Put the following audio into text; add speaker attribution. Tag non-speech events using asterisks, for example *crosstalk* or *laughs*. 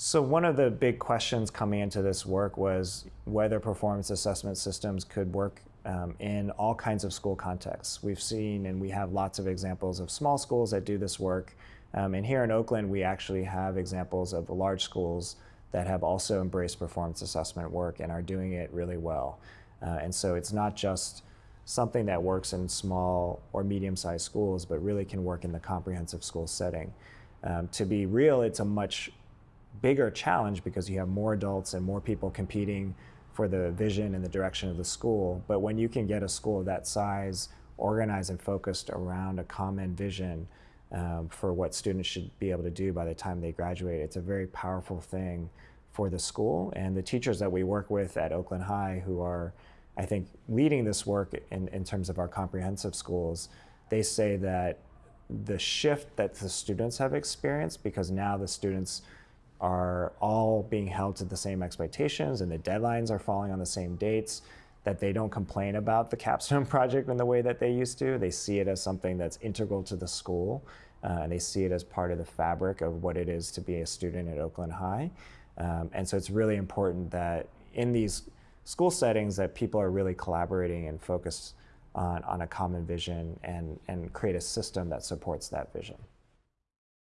Speaker 1: So one of the big questions coming into this work was whether performance assessment systems could work um, in all kinds of school contexts. We've seen and we have lots of examples of small schools that do this work. Um, and here in Oakland, we actually have examples of large schools that have also embraced performance assessment work and are doing it really well. Uh, and so it's not just something that works in small or medium-sized schools, but really can work in the comprehensive school setting. Um, to be real, it's a much bigger challenge because you have more adults and more people competing for the vision and the direction of the school. But when you can get a school of that size organized and focused around a common vision um, for what students should be able to do by the time they graduate, it's a very powerful thing for the school. And the teachers that we work with at Oakland High who are, I think, leading this work in, in terms of our comprehensive schools, they say that the shift that the students have experienced because now the students are all being held to the same expectations and the deadlines are falling on the same dates, that they don't complain about the capstone *laughs* project in the way that they used to. They see it as something that's integral to the school uh, and they see it as part of the fabric of what it is to be a student at Oakland High. Um, and so it's really important that in these school settings that people are really collaborating and focused on, on a common vision and, and create a system that supports that vision.